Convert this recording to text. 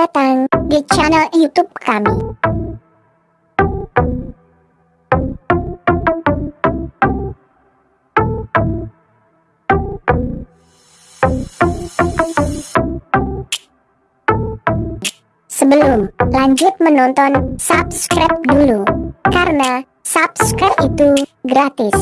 datang di channel YouTube kami. Sebelum lanjut menonton, subscribe dulu. Karena subscribe itu gratis.